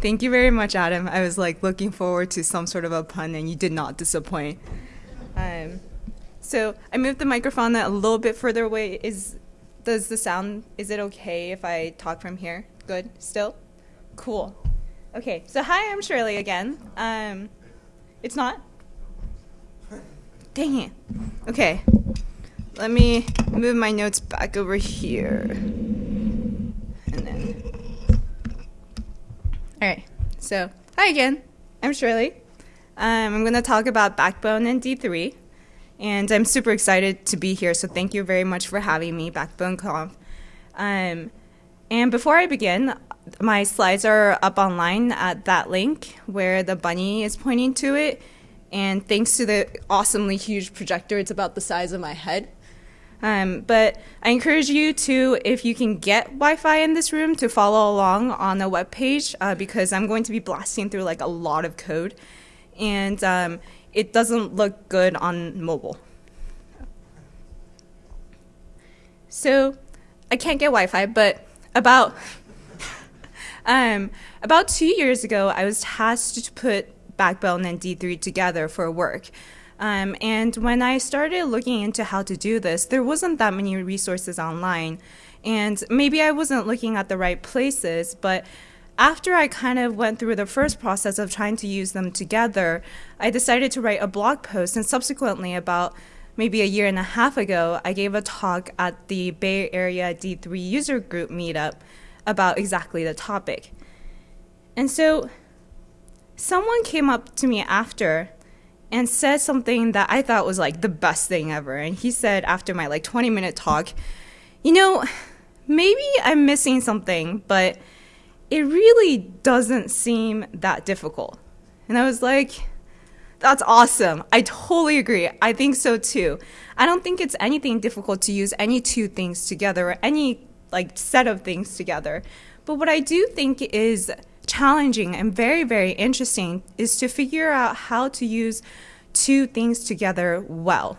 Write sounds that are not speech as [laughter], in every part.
Thank you very much, Adam. I was like looking forward to some sort of a pun, and you did not disappoint. Um, so I moved the microphone a little bit further away. Is does the sound? Is it okay if I talk from here? Good. Still, cool. Okay. So hi, I'm Shirley again. Um, it's not. Dang it. Okay. Let me move my notes back over here. And then. All right. So, hi again. I'm Shirley. Um, I'm going to talk about Backbone and D3. And I'm super excited to be here, so thank you very much for having me, Backbone Conf. Um, and before I begin, my slides are up online at that link where the bunny is pointing to it. And thanks to the awesomely huge projector, it's about the size of my head. Um, but I encourage you to, if you can get Wi-Fi in this room, to follow along on the web page uh, because I'm going to be blasting through like a lot of code, and um, it doesn't look good on mobile. So I can't get Wi-Fi, but about [laughs] um, about two years ago, I was tasked to put Backbone and D3 together for work. Um, and when I started looking into how to do this, there wasn't that many resources online. And maybe I wasn't looking at the right places, but after I kind of went through the first process of trying to use them together, I decided to write a blog post. And subsequently, about maybe a year and a half ago, I gave a talk at the Bay Area D3 user group meetup about exactly the topic. And so someone came up to me after and said something that I thought was like the best thing ever. And he said after my like 20 minute talk, you know, maybe I'm missing something, but it really doesn't seem that difficult. And I was like, that's awesome. I totally agree. I think so too. I don't think it's anything difficult to use any two things together or any like set of things together. But what I do think is challenging and very, very interesting is to figure out how to use two things together well.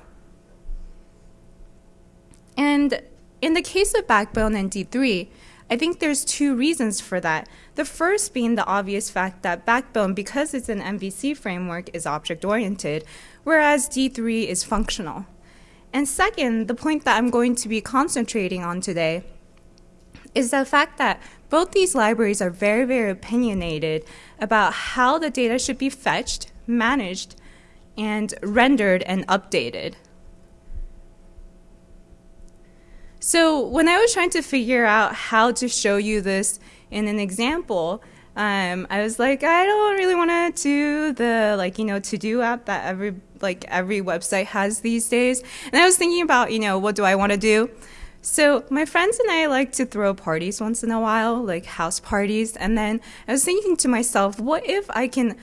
And in the case of Backbone and D3, I think there's two reasons for that. The first being the obvious fact that Backbone, because it's an MVC framework, is object-oriented, whereas D3 is functional. And second, the point that I'm going to be concentrating on today is the fact that both these libraries are very, very opinionated about how the data should be fetched, managed, and rendered and updated. So when I was trying to figure out how to show you this in an example, um, I was like, I don't really want to do the like you know to do app that every like every website has these days. And I was thinking about you know what do I want to do. So my friends and I like to throw parties once in a while, like house parties. And then I was thinking to myself, what if I can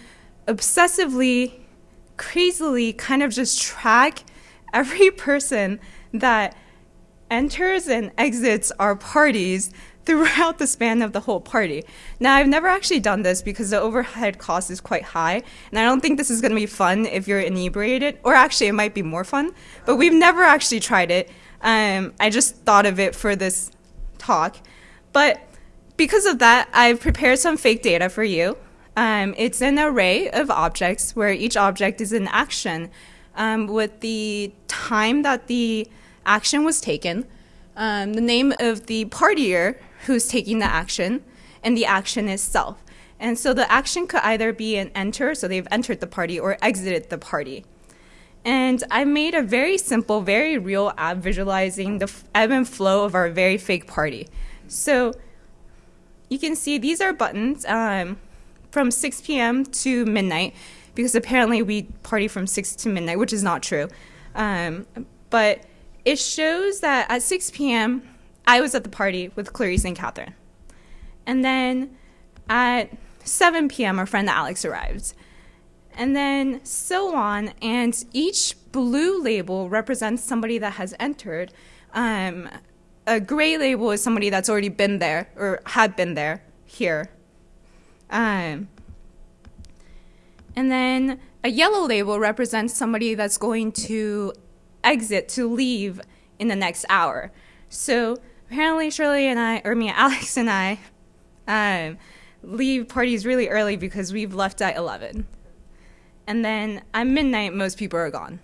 obsessively, crazily kind of just track every [laughs] person that enters and exits our parties throughout the span of the whole party. Now, I've never actually done this because the overhead cost is quite high, and I don't think this is going to be fun if you're inebriated, or actually, it might be more fun, but we've never actually tried it. Um, I just thought of it for this talk. But because of that, I've prepared some fake data for you. Um, it's an array of objects where each object is an action um, with the time that the action was taken, um, the name of the partier who's taking the action, and the action itself. And so the action could either be an enter, so they've entered the party, or exited the party. And I made a very simple, very real app visualizing the ebb and flow of our very fake party. So you can see these are buttons um, from 6 p.m. to midnight, because apparently we party from 6 to midnight, which is not true. Um, but it shows that at 6 p.m., I was at the party with Clarice and Catherine. And then at 7 p.m., our friend Alex arrived. And then so on, and each blue label represents somebody that has entered. Um, a gray label is somebody that's already been there or had been there here. Um, and then a yellow label represents somebody that's going to exit to leave in the next hour. So apparently Shirley and I, or me, [laughs] Alex and I, um, leave parties really early because we've left at 11. And then at midnight, most people are gone.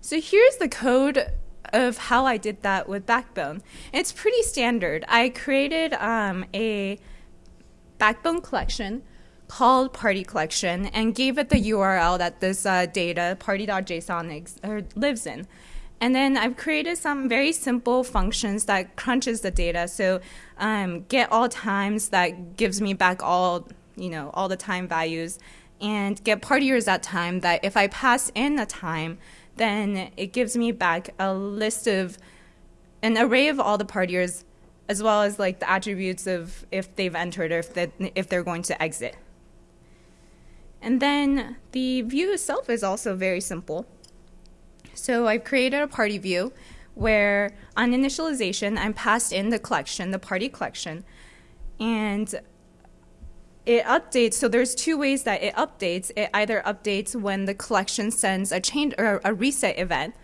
So here's the code of how I did that with Backbone. It's pretty standard. I created um, a Backbone collection called party collection and gave it the URL that this uh, data party.json lives in. And then I've created some very simple functions that crunches the data. So um, get all times that gives me back all, you know, all the time values and get partiers at time that if I pass in a time, then it gives me back a list of an array of all the partiers as well as like the attributes of if they've entered or if, they, if they're going to exit. And then the view itself is also very simple. So I've created a party view where on initialization, I'm passed in the collection, the party collection, and it updates. So there's two ways that it updates. It either updates when the collection sends a change or a reset event,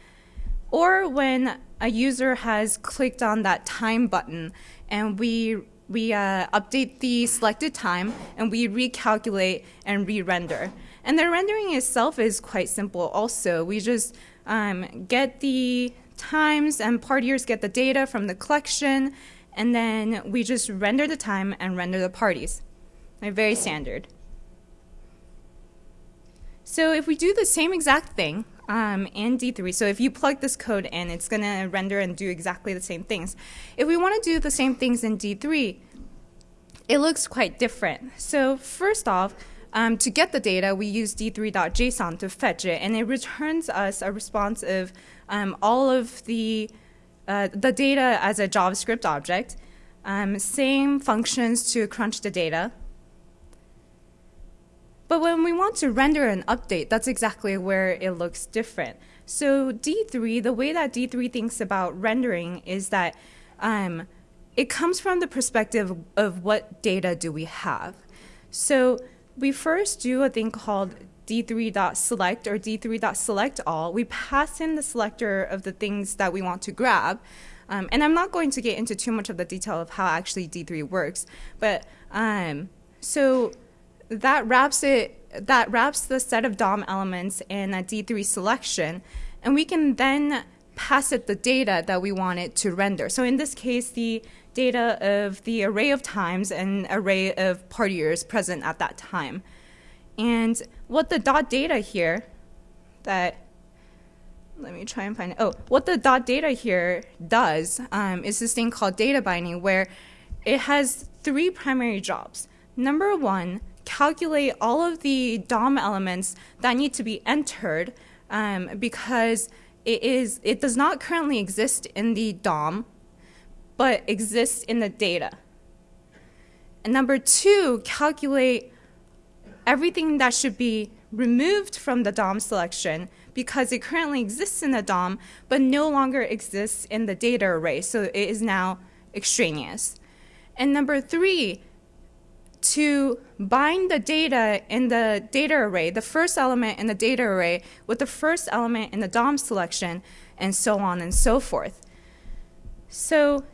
or when a user has clicked on that time button and we we uh, update the selected time and we recalculate and re-render. And the rendering itself is quite simple also. We just um, get the times and partiers get the data from the collection and then we just render the time and render the parties. They're very standard. So if we do the same exact thing um, in D3, so if you plug this code in, it's going to render and do exactly the same things. If we want to do the same things in D3, it looks quite different. So first off, um, to get the data, we use d3.json to fetch it, and it returns us a response of um, all of the, uh, the data as a JavaScript object, um, same functions to crunch the data. But when we want to render an update, that's exactly where it looks different. So D3, the way that D3 thinks about rendering is that um, it comes from the perspective of what data do we have. So we first do a thing called d3.select or d3.select all. We pass in the selector of the things that we want to grab. Um, and I'm not going to get into too much of the detail of how actually D3 works, but um, so that wraps it that wraps the set of DOM elements in a D3 selection, and we can then pass it the data that we want it to render. So in this case, the data of the array of times and array of partiers present at that time. And what the dot data here that let me try and find it. Oh, what the dot data here does um, is this thing called data binding where it has three primary jobs. Number one, calculate all of the DOM elements that need to be entered um, because it is it does not currently exist in the DOM but exists in the data. And number two, calculate everything that should be removed from the DOM selection because it currently exists in the DOM but no longer exists in the data array, so it is now extraneous. And number three, to bind the data in the data array, the first element in the data array with the first element in the DOM selection, and so on and so forth. So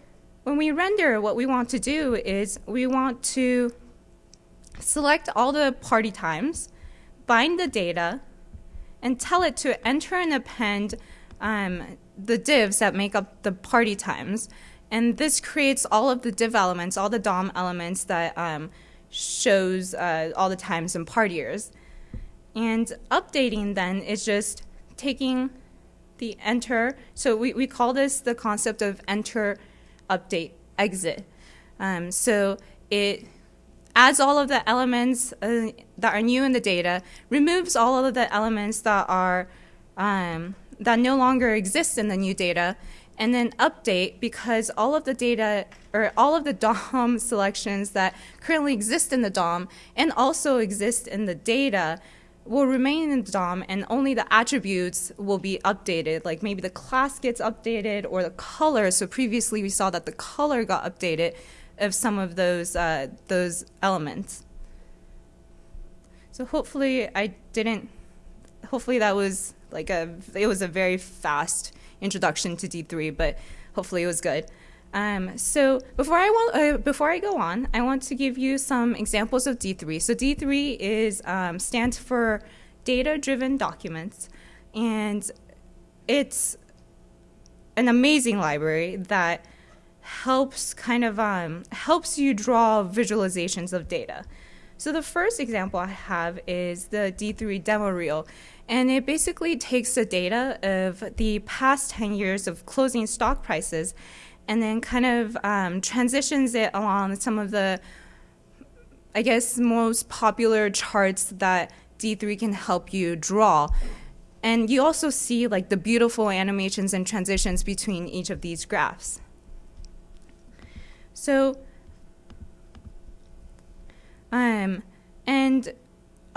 when we render, what we want to do is we want to select all the party times, bind the data, and tell it to enter and append um, the divs that make up the party times. And this creates all of the div elements, all the DOM elements that um, shows uh, all the times and partiers. And updating then is just taking the enter. So we, we call this the concept of enter update exit. Um, so it adds all of the elements uh, that are new in the data, removes all of the elements that are um, that no longer exist in the new data, and then update because all of the data or all of the [laughs] DOM selections that currently exist in the DOM and also exist in the data will remain in the DOM and only the attributes will be updated. Like maybe the class gets updated or the color. So previously we saw that the color got updated of some of those, uh, those elements. So hopefully I didn't, hopefully that was like a, it was a very fast introduction to D3, but hopefully it was good. Um, so before I want, uh, before I go on, I want to give you some examples of D3. So D3 is um, stands for Data-Driven Documents, and it's an amazing library that helps kind of um, helps you draw visualizations of data. So the first example I have is the D3 demo reel. And it basically takes the data of the past 10 years of closing stock prices and then kind of um, transitions it along some of the, I guess, most popular charts that D3 can help you draw. And you also see like the beautiful animations and transitions between each of these graphs. So, um, and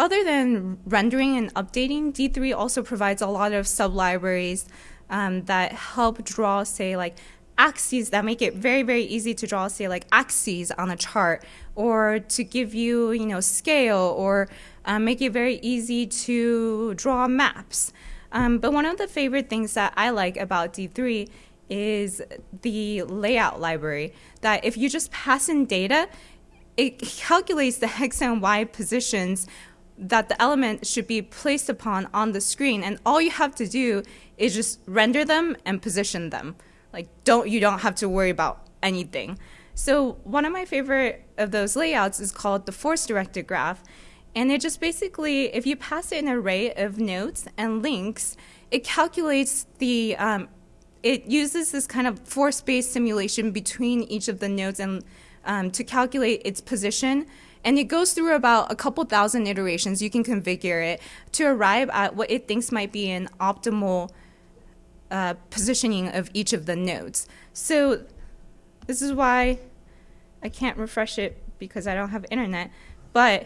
other than rendering and updating, D3 also provides a lot of sublibraries um, that help draw, say, like axes that make it very, very easy to draw, say, like axes on a chart, or to give you, you know, scale, or uh, make it very easy to draw maps. Um, but one of the favorite things that I like about D3 is the layout library, that if you just pass in data, it calculates the [laughs] X and Y positions that the element should be placed upon on the screen. And all you have to do is just render them and position them. Like don't you don't have to worry about anything. So one of my favorite of those layouts is called the force directed graph. And it just basically, if you pass an array of nodes and links, it calculates the, um, it uses this kind of force-based simulation between each of the nodes and um, to calculate its position. And it goes through about a couple thousand iterations. You can configure it to arrive at what it thinks might be an optimal uh, positioning of each of the nodes. So this is why I can't refresh it because I don't have internet. But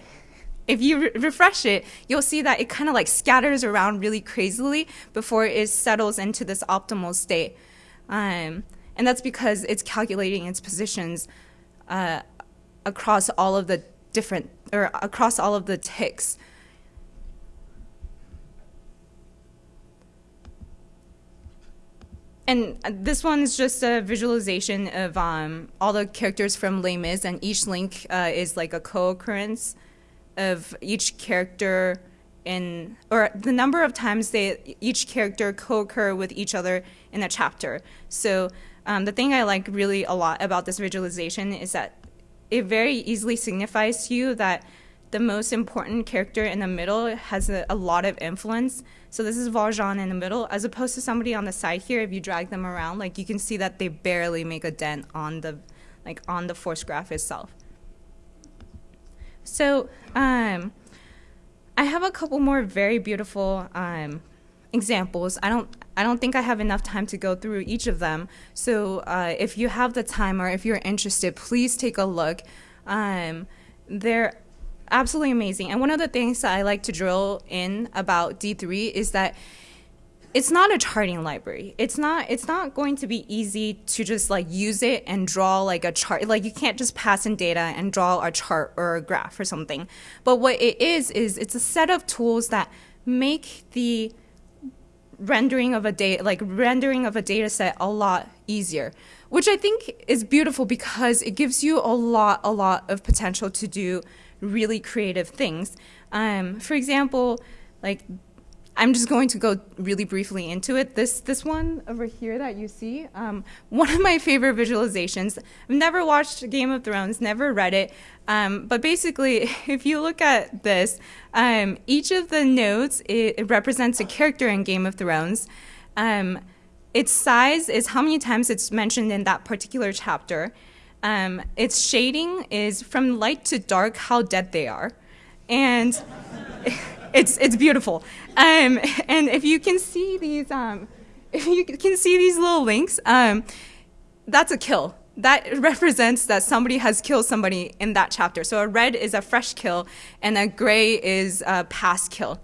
if you re refresh it, you'll see that it kind of like scatters around really crazily before it settles into this optimal state. Um, and that's because it's calculating its positions uh, across all of the different, or across all of the ticks. and this one's just a visualization of um, all the characters from Les Mis, and each link uh, is like a co-occurrence of each character in, or the number of times they each character co-occur with each other in a chapter. So um, the thing I like really a lot about this visualization is that it very easily signifies to you that the most important character in the middle has a, a, lot of influence. So this is Valjean in the middle, as opposed to somebody on the side here. If you drag them around, like you can see that they barely make a dent on the, like on the force graph itself. So um, I have a couple more very beautiful um, examples. I don't I don't think I have enough time to go through each of them. So uh, if you have the time or if you're interested, please take a look. Um, there absolutely amazing. And one of the things that I like to drill in about D3 is that it's not a charting library. It's not it's not going to be easy to just like use it and draw like a chart. Like you can't just pass in data and draw a chart or a graph or something. But what it is is it's a set of tools that make the rendering of a data like rendering of a data set a lot easier which i think is beautiful because it gives you a lot a lot of potential to do really creative things. Um, for example, like I'm just going to go really briefly into it. This this one over here that you see, um, one of my favorite visualizations. I've never watched Game of Thrones, never read it, um, but basically, [laughs] if you look at this, um, each of the nodes it, it, represents a character in Game of Thrones. Um, its size is how many times it's mentioned in that particular chapter. Um, its shading is from light to dark, how dead they are. And [laughs] it's, it's beautiful. Um, [laughs] and if you can see these, um, [laughs] if you can see these little links, um, that's a kill. That [laughs] represents that somebody has killed somebody in that chapter. So a red is a fresh kill, and a gray is a past kill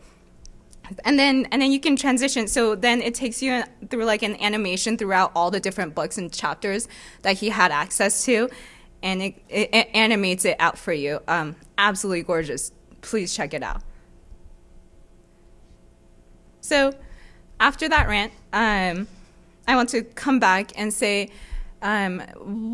and then and then you can transition so then it takes you through like an animation throughout all the different books and chapters that he had access to and it, it, it animates it out for you um, absolutely gorgeous please check it out so after that rant um, i want to come back and say um,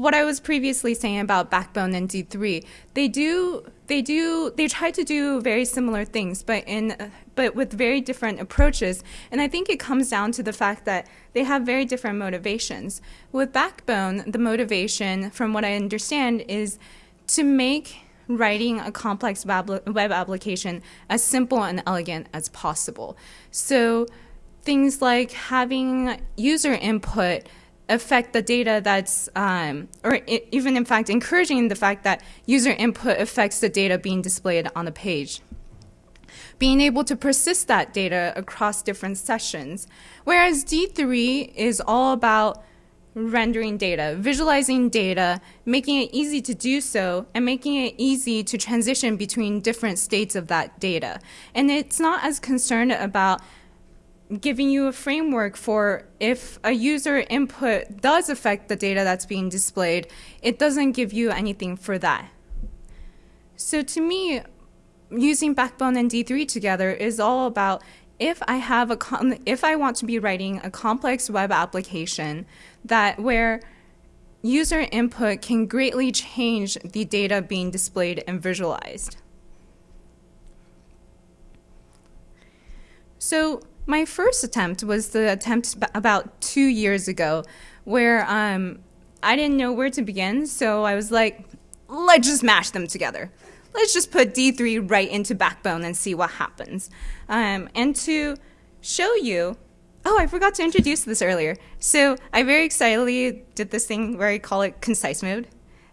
what I was previously saying about Backbone and D3, they do they do they try to do very similar things, but in but with very different approaches. And I think it comes down to the fact that they have very different motivations. With Backbone, the motivation, from what I understand, is to make writing a complex web application as simple and elegant as possible. So things like having user input affect the data that's, um, or even in fact encouraging the fact that user input affects the data being displayed on the page. Being able to persist that data across different sessions. Whereas D3 is all about rendering data, visualizing data, making it easy to do so, and making it easy to transition between different states of that data. And it's not as concerned about giving you a framework for if a user input does affect the data that's being displayed, it doesn't give you anything for that. So to me, using Backbone and D3 together is all about if I have a if I want to be writing a complex web application that where user input can greatly change the data being displayed and visualized. So my first attempt was the attempt about two years ago where um, I didn't know where to begin, so I was like, let's just mash them together. Let's just put D3 right into Backbone and see what happens. Um, and to show you, oh, I forgot to introduce this earlier. So I very excitedly did this thing where I call it concise mode,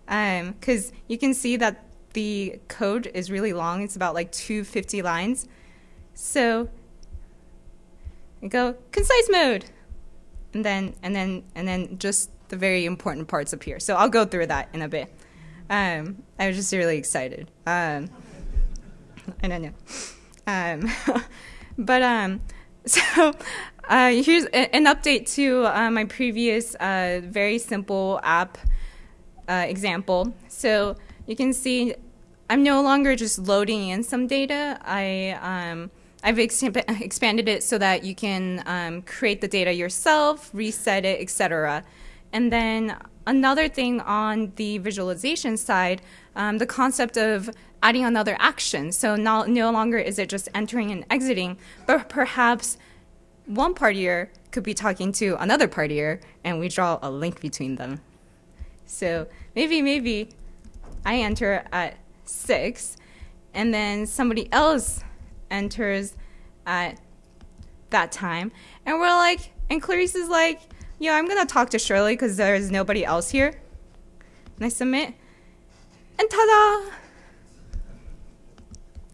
because um, you can see that the code is really long. It's about like 250 lines. So and go concise mode, and then and then and then just the very important parts appear. So I'll go through that in a bit. Um, I was just really excited. Um, [laughs] I don't know. Um, [laughs] but um, [laughs] so uh, here's an update to uh, my previous uh, very simple app uh, example. So you can see I'm no longer just loading in some data. I um, I've expanded it so that you can um, create the data yourself, reset it, etc. And then another thing on the visualization side, um, the concept of adding another action. So no, no longer is it just entering and exiting, but perhaps one partier could be talking to another partier, and we draw a link between them. So maybe, maybe I enter at 6, and then somebody else enters at that time. And we're like, and Clarice is like, yeah, I'm going to talk to Shirley because there's nobody else here. And I submit, and ta-da!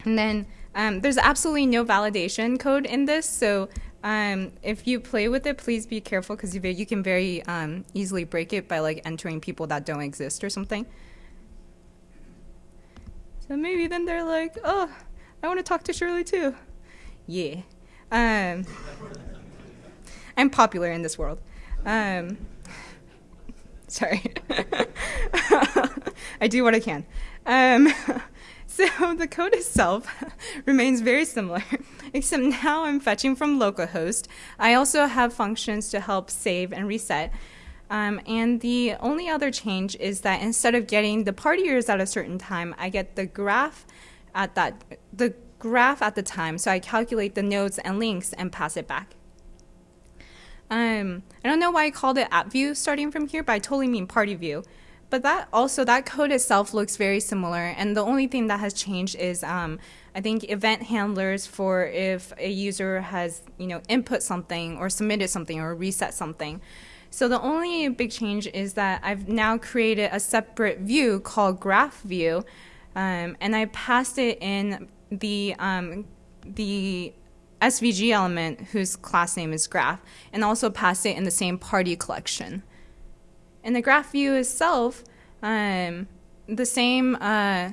And then um, there's absolutely no validation code in this, so um, if you play with it, please be careful because you, you, can very um, easily break it by like entering people that don't exist or something. So maybe then they're like, oh, I want to talk to Shirley too. Yeah. Um, I'm popular in this world. Um, [laughs] sorry. [laughs] I do what I can. Um, [laughs] so [laughs] the code itself [laughs] remains very similar, [laughs] except now I'm fetching from localhost. I also have functions to help save and reset. Um, and the only other change is that instead of getting the partiers at a certain time, I get the graph at that the graph at the time. So I calculate the nodes and links and pass it back. Um, I don't know why I called it app view starting from here, but I totally mean party view. But that also, that code itself looks very similar. And the only thing that has changed is um, I think event handlers for if a user has, you know, input something or submitted something or reset something. So the only big change is that I've now created a separate view called graph view um, and I passed it in the um, the SVG element whose class name is graph, and also passed it in the same party collection. In the graph view itself, um, the same. Uh,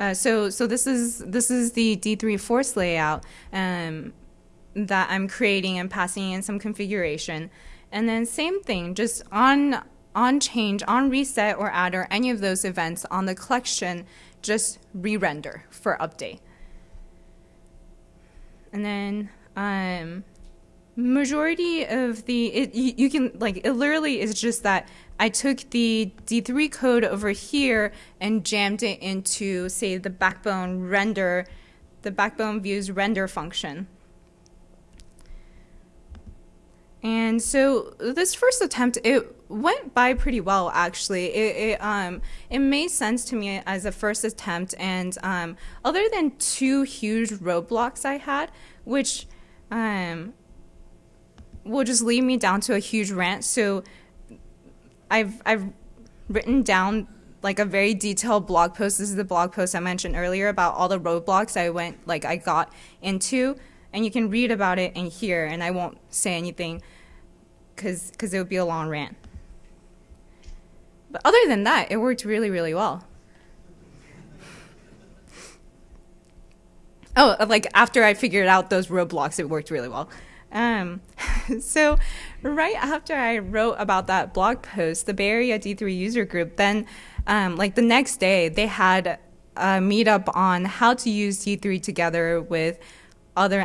uh, so so this is this is the D3 force layout um, that I'm creating and passing in some configuration, and then same thing, just on on change, on reset or add or any of those events on the collection just re-render for update. And then um, majority of the it, you, you can like it literally is just that I took the D3 code over here and jammed it into say the backbone render the backbone views render function. And so this first attempt, it went by pretty well actually. It, it um it made sense to me as a first attempt, and um, other than two huge roadblocks I had, which um will just lead me down to a huge rant. So I've I've written down like a very detailed blog post. This is the blog post I mentioned earlier about all the roadblocks I went like I got into, and you can read about it in here. And I won't say anything because because it would be a long rant. But other than that, it worked really really well. Oh, like after I figured out those roadblocks, it worked really well. Um, [laughs] so right after I wrote about that blog post, the Bay Area D3 user group, then um, like the next day they had a meetup on how to use D3 together with other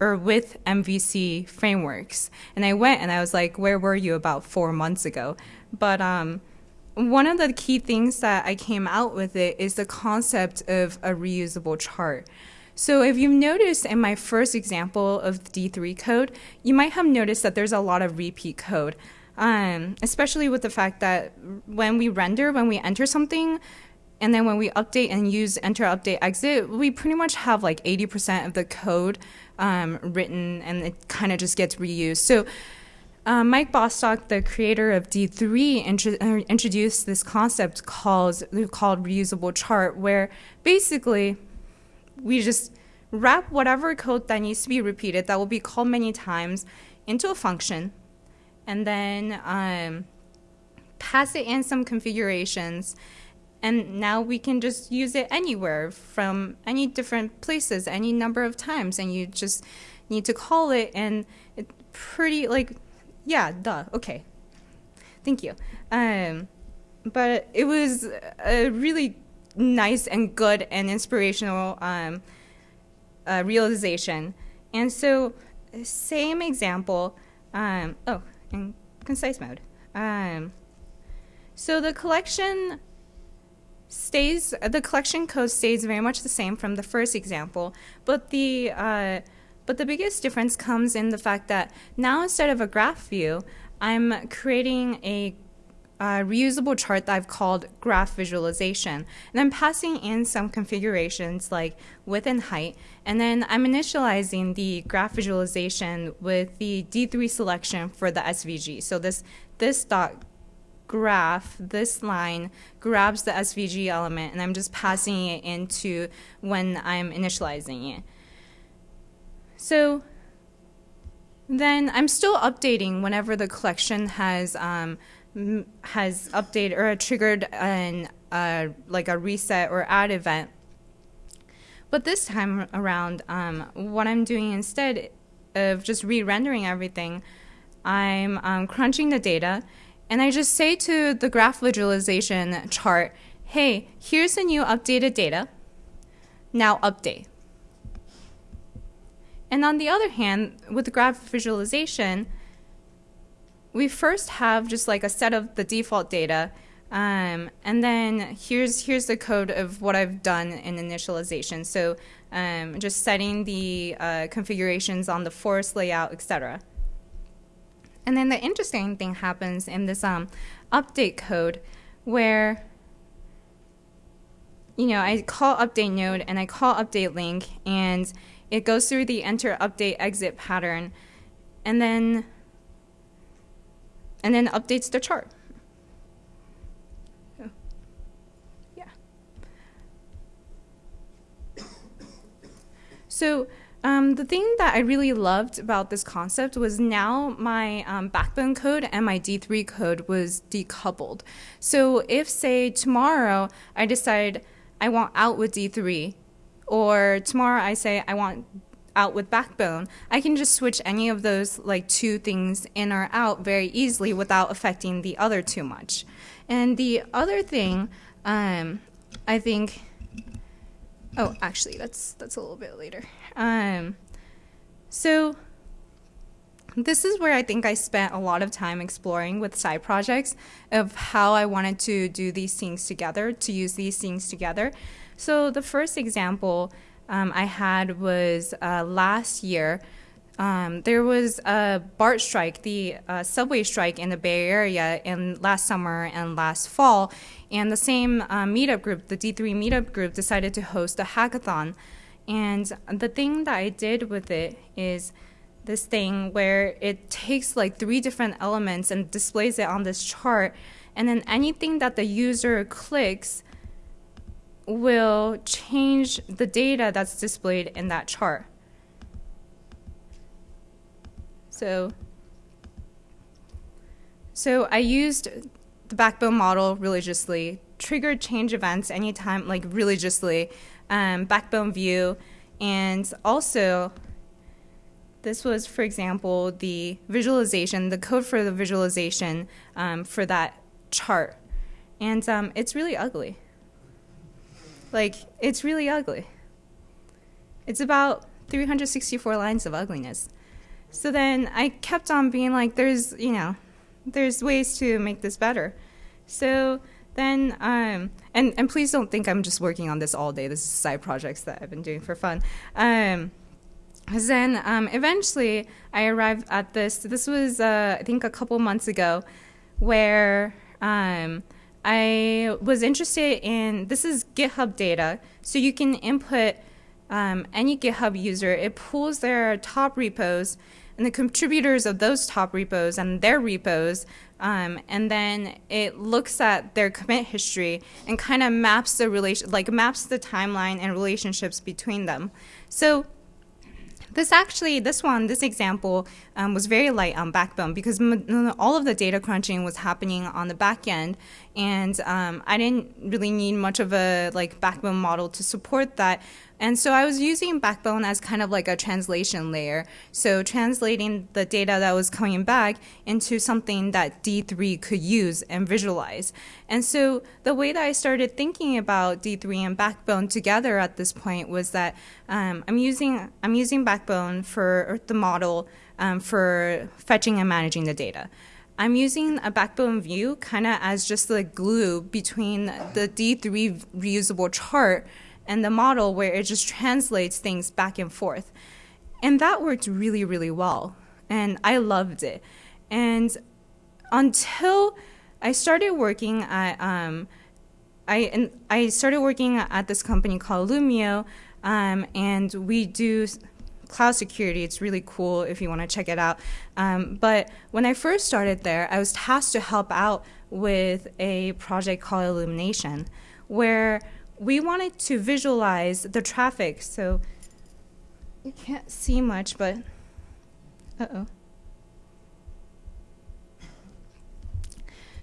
or with MVC frameworks. And I went and I was like, where were you about four months ago? But um, one of the key things that I came out with it is the concept of a reusable chart. So if you've noticed in my first example of the D3 code, you might have noticed that there's a lot of repeat code, um, especially with the fact that when we render, when we enter something, and then when we update and use enter, update, exit, we pretty much have like 80% of the code um, written and it kind of just gets reused. So uh, Mike Bostock, the creator of D3, intro- uh, introduced this concept called, called reusable chart, where basically we just wrap whatever code that needs to be repeated that will be called many times into a function. And then um, pass it in some configurations. And now we can just use it anywhere from any different places any number of times. And you just need to call it and it's pretty like yeah duh okay. Thank you. Um, but it was a really nice and good and inspirational um, uh, realization. And so, same example. Um, oh, in concise mode. Um, so the collection stays. The collection code stays very much the same from the first example, but the uh, but the biggest difference comes in the fact that now instead of a graph view, I'm creating a uh, reusable chart that I've called graph visualization. And I'm passing in some configurations like width and height. And then I'm initializing the graph visualization with the D3 selection for the SVG. So this, this dot graph, this line grabs the SVG element and I'm just passing it into when I'm initializing it. So then I'm still updating whenever the collection has um, has updated or triggered an uh, like a reset or add event. But this time around, um, what I'm doing instead of just re-rendering everything, I'm um, crunching the data, and I just say to the graph visualization chart, "Hey, here's the new updated data. Now update." And on the other hand, with graph visualization, we first have just like a set of the default data. Um, and then here's here's the code of what I've done in initialization. So um, just setting the uh, configurations on the force layout, etc. And then the interesting thing happens in this um, update code where you know I call update node and I call update link and it goes through the enter update exit pattern and then and then updates the chart. Yeah. So um, the thing that I really loved about this concept was now my um, backbone code and my D3 code was decoupled. So if, say, tomorrow I decide I want out with D3, or tomorrow I say I want out with Backbone, I can just switch any of those like two things in or out very easily without affecting the other too much. And the other thing, um, I think, oh, actually, that's that's a little bit later. Um, so this is where I think I spent a lot of time exploring with side projects of how I wanted to do these things together, to use these things together. So the first example um, I had was uh, last year. Um, there was a BART strike, the uh, subway strike in the Bay Area in last summer and last fall, and the same uh, meetup group, the D3 meetup group, decided to host a hackathon. And the thing that I did with it is this thing where it takes like three different elements and displays it on this chart, and then anything that the user clicks will change the data that's displayed in that chart. So, so I used the backbone model religiously, triggered change events anytime, like religiously, um, backbone view, and also this was, for example, the visualization, the code for the visualization um, for that chart. And um, it's really ugly. Like, it's really ugly. It's about 364 lines of ugliness. So then I kept on being like, there's, you know, there's ways to make this better. So then, um, and, and please don't think I'm just working on this all day. This is side projects that I've been doing for fun. Um, then um, eventually I arrived at this. This was, uh, I think, a couple months ago, where um, I was interested in this is GitHub data. So you can input um, any GitHub user, it pulls their top repos and the contributors of those top repos and their repos, um, and then it looks at their commit history and kind of maps the relation, like maps the timeline and relationships between them. So this actually, this one, this example um, was very light on Backbone because all of the data crunching was happening on the back end, and um, I didn't really need much of a like Backbone model to support that. And so I was using Backbone as kind of like a translation layer. So translating the data that was coming back into something that D3 could use and visualize. And so the way that I started thinking about D3 and Backbone together at this point was that um, I'm using I'm using Backbone for the model um, for fetching and managing the data. I'm using a backbone view kind of as just the glue between the D3 reusable chart and the model where it just translates things back and forth. And that worked really, really well. And I loved it. And until I started working at, um, I, and I started working at this company called Illumio, um, and we do cloud security. It's really cool if you want to check it out. Um, but when I first started there, I was tasked to help out with a project called Illumination, where we wanted to visualize the traffic. So you can't see much, but uh-oh.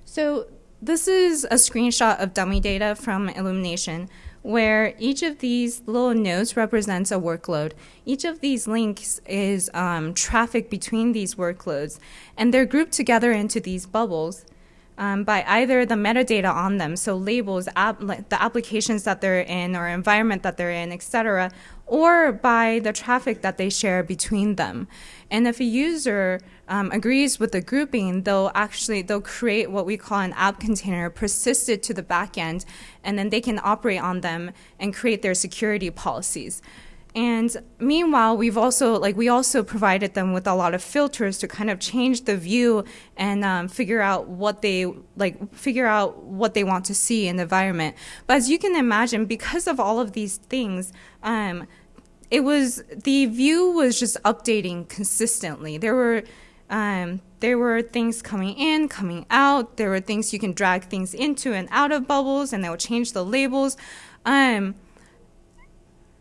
So this is a screenshot of dummy data from Illumination where each of these little nodes represents a workload. Each of these links is um, traffic between these workloads, and they're grouped together into these bubbles um, by either the metadata on them, so labels, ap the applications that they're in or environment that they're in, etc., or by the traffic that they share between them. And if a user um, agrees with the grouping, they'll actually they'll create what we call an app container, persist it to the backend, and then they can operate on them and create their security policies. And meanwhile, we've also like we also provided them with a lot of filters to kind of change the view and um, figure out what they like figure out what they want to see in the environment. But as you can imagine, because of all of these things, um, it was the view was just updating consistently. There were um, there were things coming in, coming out. There were things you can drag things into and out of bubbles, and they will change the labels. Um,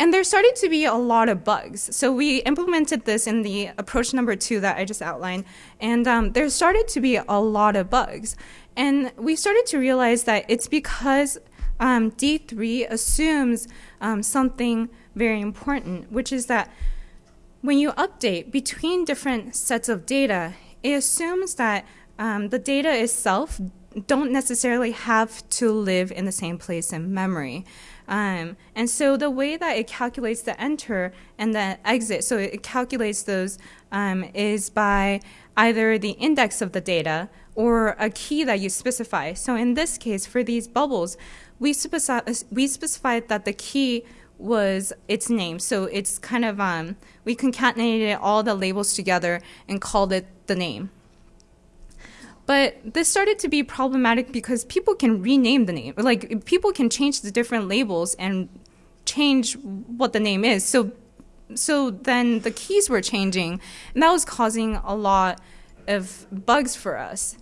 and there started to be a lot of bugs. So we implemented this in the approach number two that I just outlined, and um, there started to be a lot of bugs. And we started to realize that it's because um, D3 assumes um, something very important, which is that when you update between different sets of data, it assumes that um, the data itself don't necessarily have to live in the same place in memory. Um, and so the way that it calculates the enter and the exit, so it calculates those um, is by either the index of the data or a key that you specify. So in this case, for these bubbles, we, we specified that the key was its name. So it's kind of, um, we concatenated all the labels together and called it the name. But this started to be problematic because people can rename the name. Like people can change the different labels and change what the name is. So so then the keys were changing and that was causing a lot of bugs for us.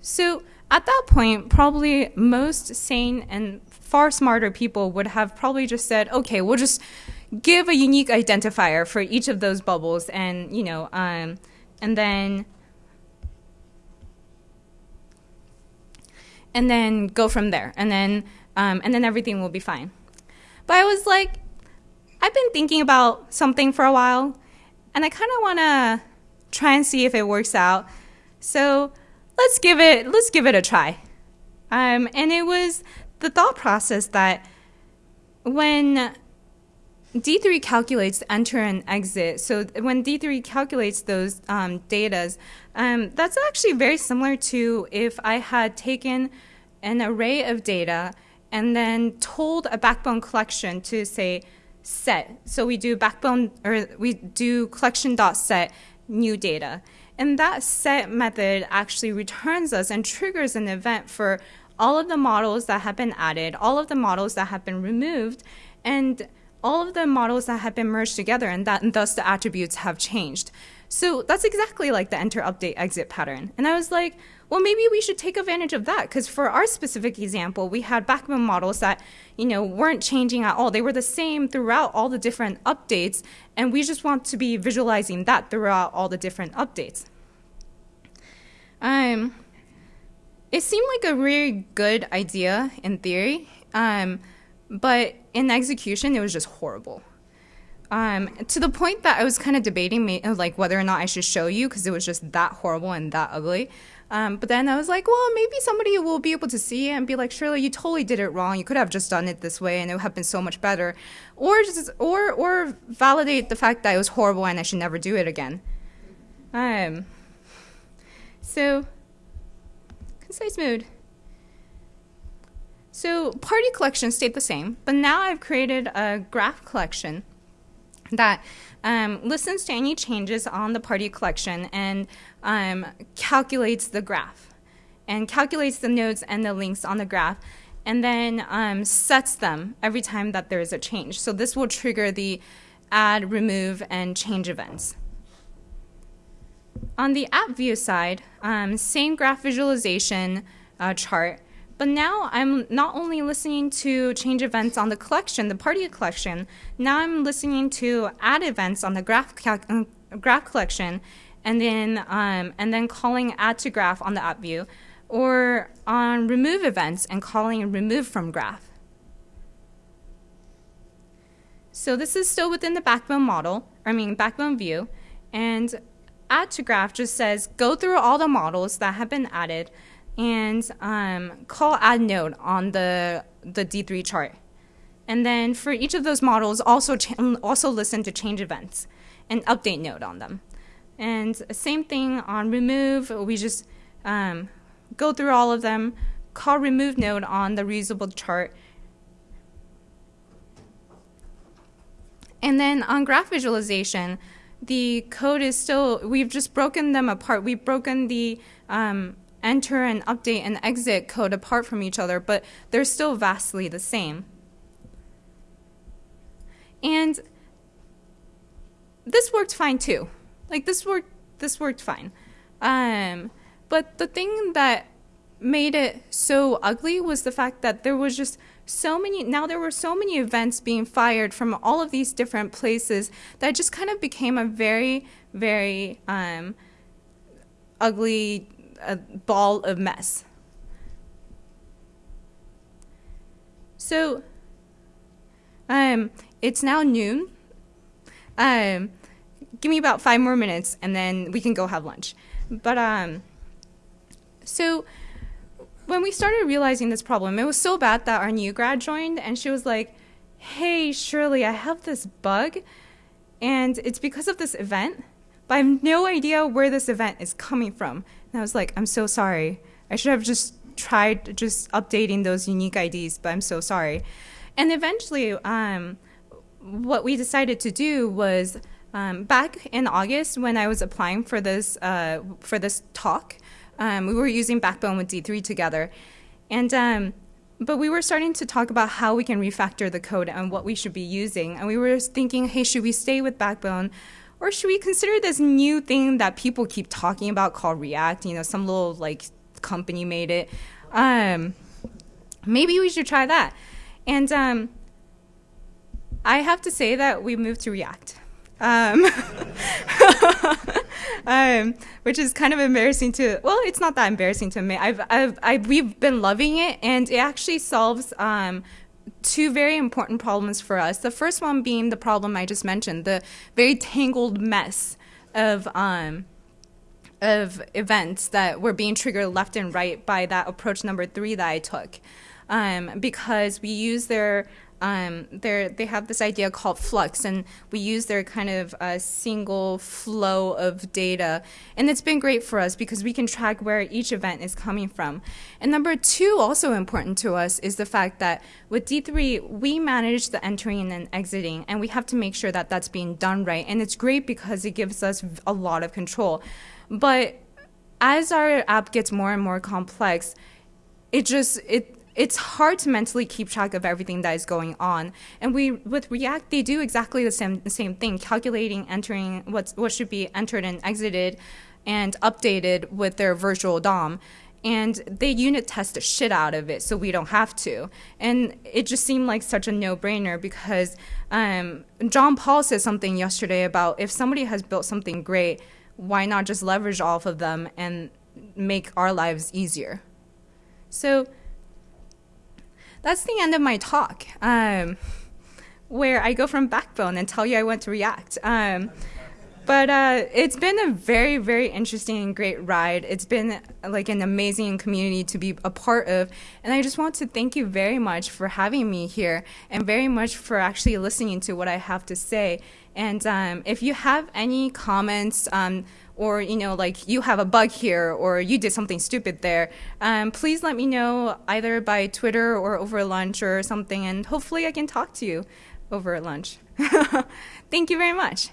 So at that point, probably most sane and far smarter people would have probably just said, okay, we'll just give a unique identifier for each of those bubbles and, you know, um, and then and then go from there and then um, and then everything will be fine. But I was like, I've been thinking about something for a while and I kind of want to try and see if it works out. So let's give it let's give it a try. Um, and it was the thought process that when D3 calculates enter and exit. So when D3 calculates those um, datas, um, that's actually very similar to if I had taken an array of data and then told a backbone collection to say set. So we do backbone or we do collection dot set new data. And that set method actually returns us and triggers an event for all of the models that have been added, all of the models that have been removed, and all of the models that have been merged together and that and thus the attributes have changed. So that's exactly like the enter update exit pattern. And I was like, well, maybe we should take advantage of that because for our specific example, we had backbone models that, you know, weren't changing at all. They were the same throughout all the different updates, and we just want to be visualizing that throughout all the different updates. Um, it seemed like a really good idea in theory, um, but in execution, it was just horrible. Um, to the point that I was kind of debating, like whether or not I should show you because it was just that horrible and that ugly. Um, but then I was like, well, maybe somebody will be able to see it and be like, Shirley, you totally did it wrong. You could have just done it this way, and it would have been so much better, or just or or validate the fact that it was horrible and I should never do it again. Um. So, concise mood. So party collection stayed the same, but now I've created a graph collection that um, listens to any changes on the party collection and um, calculates the graph and calculates the nodes and the links on the graph and then um, sets them every time that there is a change. So this will trigger the add, remove, and change events. On the app view side, um, same graph visualization uh, chart, but now I'm not only listening to change events on the collection, the party collection, now I'm listening to add events on the graph, uh, graph collection, and then, um, and then calling add to graph on the app view, or on remove events and calling remove from graph. So this is still within the backbone model, I mean backbone view, and add to graph just says go through all the models that have been added and um, call add node on the, the D3 chart. And then for each of those models, also, also listen to change events and update node on them. And same thing on remove, we just um, go through all of them, call remove node on the reusable chart. And then on graph visualization, the code is still, we've just broken them apart. We've broken the um, enter and update and exit code apart from each other, but they're still vastly the same. And this worked fine too. Like this worked this worked fine. Um, but the thing that made it so ugly was the fact that there was just so many now there were so many events being fired from all of these different places that just kind of became a very very um, ugly a ball of mess. So, um, it's now noon. Um, give me about five more minutes, and then we can go have lunch. But um, so when we started realizing this problem, it was so bad that our new grad joined and she was like, hey, Shirley, I have this bug and it's because of this event, but I have no idea where this event is coming from. And I was like, I'm so sorry. I should have just tried just updating those unique IDs, but I'm so sorry. And eventually, um, what we decided to do was um, back in August when I was applying for this uh, for this talk, um, we were using Backbone with D3 together, and um, but we were starting to talk about how we can refactor the code and what we should be using, and we were thinking, hey, should we stay with Backbone? Or should we consider this new thing that people keep talking about called React? You know, some little like company made it. Um, maybe we should try that. And um, I have to say that we moved to React. Um, [laughs] um, which is kind of embarrassing to. Well, it's not that embarrassing to me. I've, I've, I've we've been loving it, and it actually solves um, two very important problems for us. The first one being the problem I just mentioned, the very tangled mess of um, of events that were being triggered left and right by that approach number three that I took. Um, because we use their um, they have this idea called flux, and we use their kind of uh, single flow of data. And it's been great for us because we can track where each event is coming from. And number two, also important to us, is the fact that with D3, we manage the entering and exiting, and we have to make sure that that's being done right. And it's great because it gives us a lot of control. But as our app gets more and more complex, it just it it's hard to mentally keep track of everything that is going on. And we with React, they do exactly the same same thing, calculating, entering what's what should be entered and exited, and updated with their virtual DOM. And they unit test the shit out of it, so we don't have to. And it just seemed like such a no-brainer because um, John Paul said something yesterday about if somebody has built something great, why not just leverage off of them and make our lives easier? So that's the end of my talk, um, where I go from Backbone and tell you I went to React. Um, but uh, it's been a very, very interesting and great ride. It's been like an amazing community to be a part of. And I just want to thank you very much for having me here and very much for actually listening to what I have to say. And um, if you have any comments, um, or you know like you have a bug here or you did something stupid there um, please let me know either by twitter or over lunch or something and hopefully i can talk to you over lunch. [laughs] Thank you very much